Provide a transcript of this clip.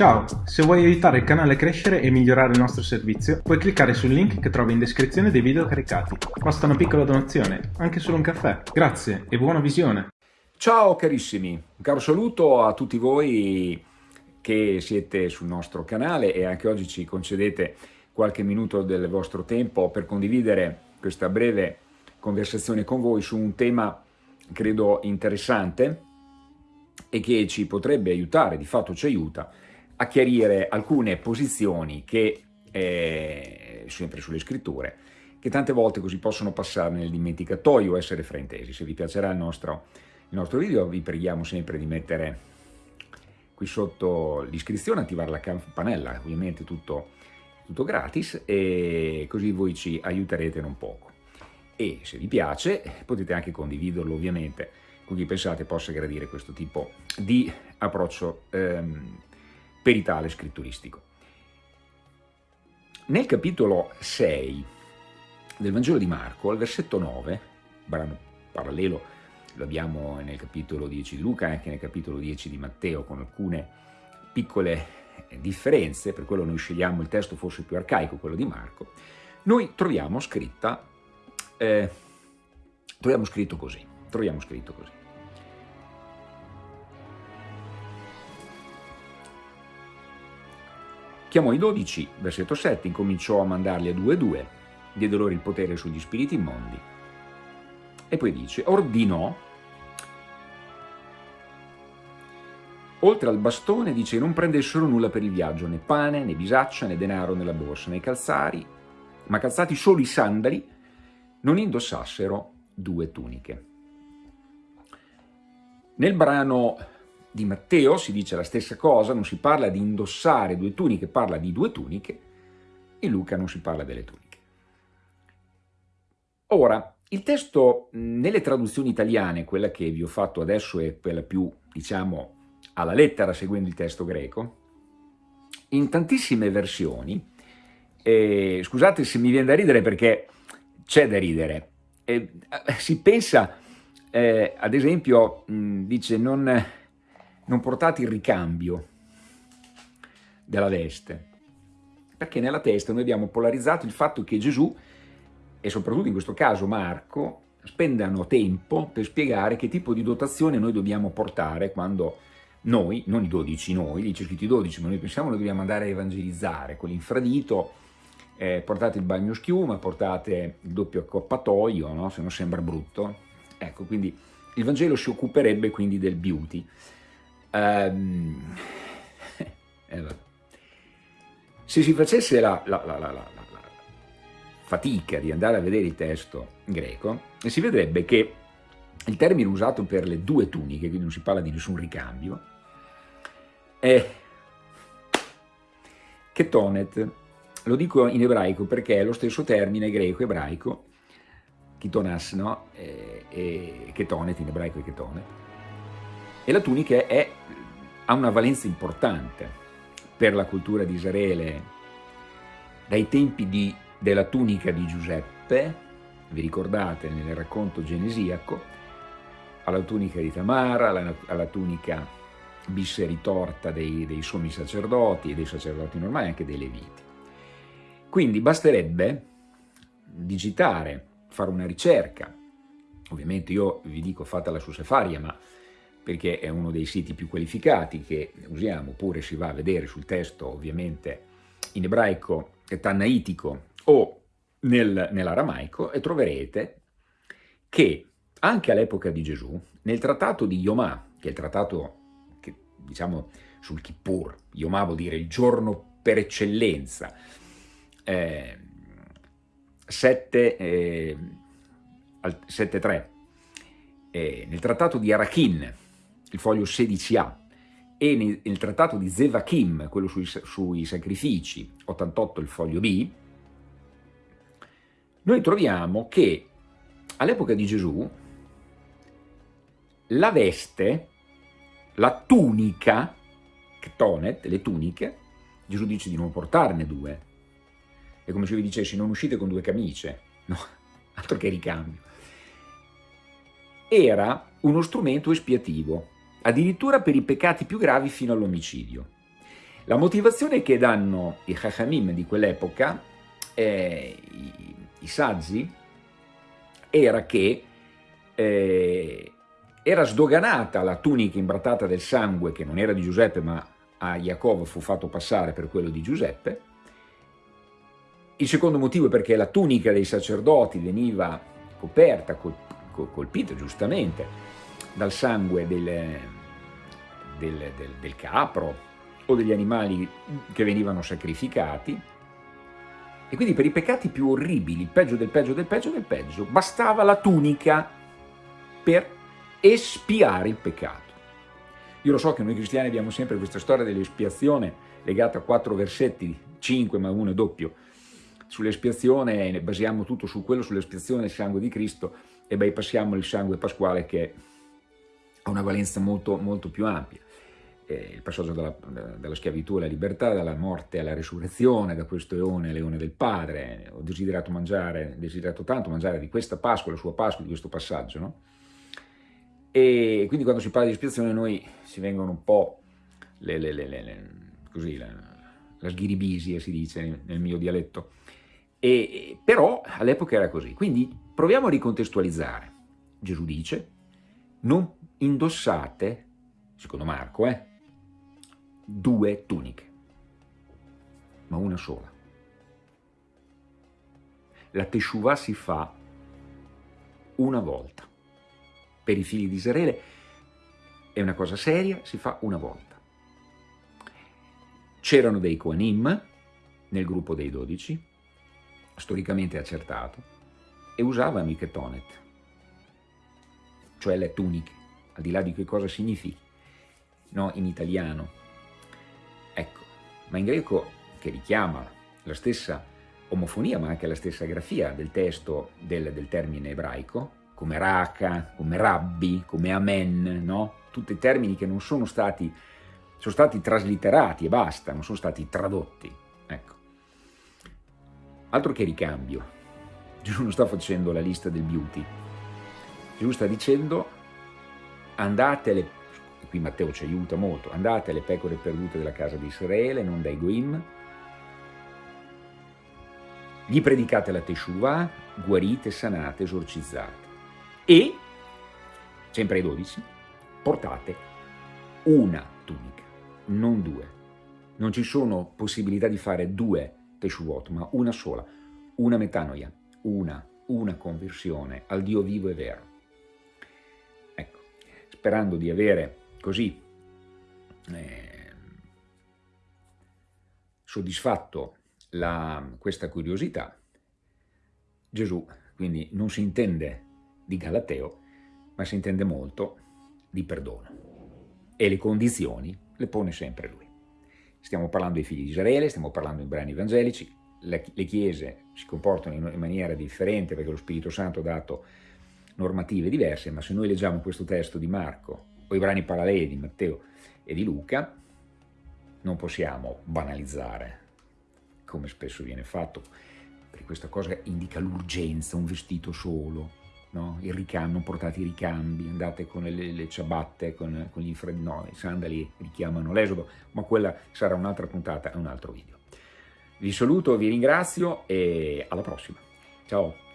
Ciao, se vuoi aiutare il canale a crescere e migliorare il nostro servizio, puoi cliccare sul link che trovi in descrizione dei video caricati. Basta una piccola donazione, anche solo un caffè. Grazie e buona visione! Ciao carissimi, un caro saluto a tutti voi che siete sul nostro canale e anche oggi ci concedete qualche minuto del vostro tempo per condividere questa breve conversazione con voi su un tema credo interessante e che ci potrebbe aiutare, di fatto ci aiuta, a chiarire alcune posizioni che, eh, sempre sulle scritture, che tante volte così possono passare nel dimenticatoio o essere fraintesi. Se vi piacerà il nostro, il nostro video vi preghiamo sempre di mettere qui sotto l'iscrizione, attivare la campanella, ovviamente tutto, tutto gratis, e così voi ci aiuterete non poco. E se vi piace potete anche condividerlo ovviamente con chi pensate possa gradire questo tipo di approccio ehm, peritale scritturistico. Nel capitolo 6 del Vangelo di Marco, al versetto 9, brano parallelo, lo abbiamo nel capitolo 10 di Luca e anche nel capitolo 10 di Matteo, con alcune piccole differenze, per quello noi scegliamo il testo forse più arcaico, quello di Marco, noi troviamo scritta, eh, troviamo scritto così, troviamo scritto così. Chiamò i dodici, versetto 7, incominciò a mandarli a due e due, diede loro il potere sugli spiriti immondi. E poi dice, ordinò, oltre al bastone, dice, non prendessero nulla per il viaggio, né pane, né bisaccia, né denaro nella borsa, né calzari, ma calzati solo i sandali, non indossassero due tuniche. Nel brano di Matteo si dice la stessa cosa, non si parla di indossare due tuniche, parla di due tuniche, in Luca non si parla delle tuniche. Ora, il testo nelle traduzioni italiane, quella che vi ho fatto adesso è quella più, diciamo, alla lettera seguendo il testo greco, in tantissime versioni, eh, scusate se mi viene da ridere perché c'è da ridere, eh, si pensa, eh, ad esempio, mh, dice non non portate il ricambio della veste, perché nella testa noi abbiamo polarizzato il fatto che Gesù, e soprattutto in questo caso Marco, spendano tempo per spiegare che tipo di dotazione noi dobbiamo portare quando noi, non i dodici noi, lì c'è scritto i dodici, ma noi pensiamo che dobbiamo andare a evangelizzare con l'infradito, eh, portate il bagno schiuma, portate il doppio accoppatoio, no? se non sembra brutto. Ecco, quindi il Vangelo si occuperebbe quindi del beauty. Um, se si facesse la, la, la, la, fatica di andare a vedere il testo greco, si vedrebbe che il termine usato per le due tuniche, quindi non si parla di nessun ricambio, è ketonet. Lo dico in ebraico perché è lo stesso termine greco-ebraico, kitonas, no? E, e ketonet in ebraico è ketonet, e la tunica è, ha una valenza importante per la cultura di Israele dai tempi di, della tunica di Giuseppe, vi ricordate nel racconto genesiaco, alla tunica di Tamara, alla, alla tunica bisseritorta dei, dei sommi sacerdoti, dei sacerdoti normali, anche dei leviti. Quindi basterebbe digitare, fare una ricerca, ovviamente io vi dico fatela su Sefaria, ma perché è uno dei siti più qualificati che usiamo, oppure si va a vedere sul testo ovviamente in ebraico tannaitico o nel, nell'aramaico e troverete che anche all'epoca di Gesù, nel trattato di Yomà, che è il trattato che, diciamo sul Kippur, Yomà vuol dire il giorno per eccellenza, eh, 7, eh, 7.3, eh, nel trattato di Arachin, il foglio 16A, e nel, nel trattato di Zevachim, quello sui, sui sacrifici, 88 il foglio B, noi troviamo che all'epoca di Gesù la veste, la tunica, ketonet, le tuniche, Gesù dice di non portarne due. È come se vi dicessi non uscite con due camicie, no, altro che ricambio. Era uno strumento espiativo, addirittura per i peccati più gravi fino all'omicidio. La motivazione che danno i Chachamim di quell'epoca, eh, i, i, saggi, era che eh, era sdoganata la tunica imbrattata del sangue, che non era di Giuseppe ma a Jacob fu fatto passare per quello di Giuseppe. Il secondo motivo è perché la tunica dei sacerdoti veniva coperta, colpita giustamente, dal sangue del, del, del, del capro o degli animali che venivano sacrificati, e quindi per i peccati più orribili, il peggio del peggio del peggio del peggio, bastava la tunica per espiare il peccato. Io lo so che noi cristiani abbiamo sempre questa storia dell'espiazione legata a quattro versetti, cinque ma uno è doppio, sull'espiazione, basiamo tutto su quello, sull'espiazione del sangue di Cristo e bypassiamo il sangue pasquale che ha una valenza molto, molto più ampia. Eh, il passaggio dalla, dalla, schiavitù alla libertà, dalla morte alla risurrezione, da questo eone all'eone del Padre. Ho desiderato mangiare, desiderato tanto mangiare di questa Pasqua, la sua Pasqua, di questo passaggio, no? E quindi quando si parla di espiazione noi si vengono un po' le, le, le, così, la, la sghiribisia si dice nel mio dialetto, e, però all'epoca era così. Quindi proviamo a ricontestualizzare. Gesù dice, non indossate, secondo Marco, eh, due tuniche, ma una sola. La Teshuvah si fa una volta per i figli di Israele è una cosa seria, si fa una volta. C'erano dei Koanim nel gruppo dei dodici, storicamente accertato, e usavano i ketonet, cioè le tuniche, al di là di che cosa significhi, no, in italiano. Ecco, ma in greco, che richiama la stessa omofonia, ma anche la stessa grafia del testo del, del termine ebraico, come raka, come rabbi, come amen, no? Tutti termini che non sono stati, sono stati traslitterati e basta, non sono stati tradotti. Ecco. Altro che ricambio. Gesù non sta facendo la lista del beauty. Gesù sta dicendo andate alle, qui Matteo ci aiuta molto, andate alle pecore perdute della casa di Israele, non dai Goim, gli predicate la Teshuvah, guarite, sanate, esorcizzate e, sempre ai 12, portate una tunica, non due. Non ci sono possibilità di fare due Teshuvot, ma una sola, una metanoia, una, una conversione al Dio vivo e vero. Sperando di avere così eh, soddisfatto la, questa curiosità, Gesù quindi non si intende di Galateo, ma si intende molto di perdono. E le condizioni le pone sempre lui. Stiamo parlando dei figli di Israele, stiamo parlando in brani evangelici, le, chiese si comportano in maniera differente perché lo Spirito Santo ha dato normative diverse, ma se noi leggiamo questo testo di Marco o i brani paralleli di Matteo e di Luca, non possiamo banalizzare, come spesso viene fatto, perché questa cosa indica l'urgenza, un vestito solo, no? il ricambio, non portate i ricambi, andate con le, le ciabatte, con, con gli infredi, no, i sandali richiamano l'esodo, ma quella sarà un'altra puntata un altro video. Vi saluto, vi ringrazio e alla prossima. Ciao!